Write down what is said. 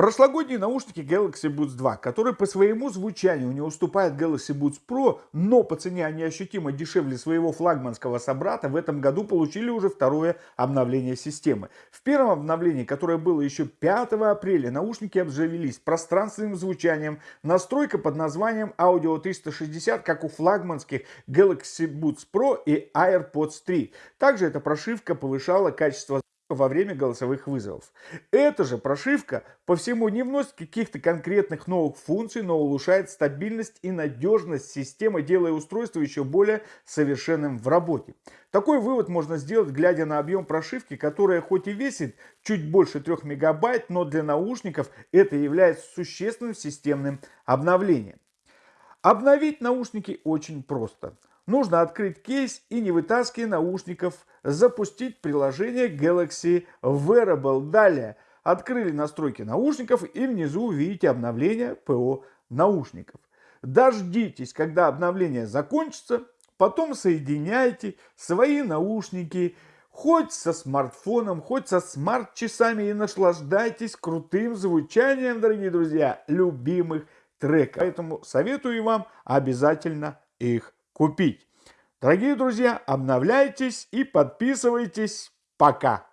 Прошлогодние наушники Galaxy Buds 2, которые по своему звучанию не уступают Galaxy Buds Pro, но по цене они ощутимо дешевле своего флагманского собрата, в этом году получили уже второе обновление системы. В первом обновлении, которое было еще 5 апреля, наушники обзавелись пространственным звучанием, настройка под названием Audio 360, как у флагманских Galaxy Buds Pro и AirPods 3. Также эта прошивка повышала качество во время голосовых вызовов. Эта же прошивка по всему не вносит каких-то конкретных новых функций, но улучшает стабильность и надежность системы, делая устройство еще более совершенным в работе. Такой вывод можно сделать, глядя на объем прошивки, которая хоть и весит чуть больше 3 мегабайт, но для наушников это является существенным системным обновлением. Обновить наушники очень просто – Нужно открыть кейс и не вытаскивая наушников, запустить приложение Galaxy Wearable. Далее открыли настройки наушников и внизу увидите обновление ПО наушников. Дождитесь, когда обновление закончится, потом соединяйте свои наушники хоть со смартфоном, хоть со смарт-часами и наслаждайтесь крутым звучанием, дорогие друзья, любимых треков. Поэтому советую вам обязательно их купить. Дорогие друзья, обновляйтесь и подписывайтесь. Пока!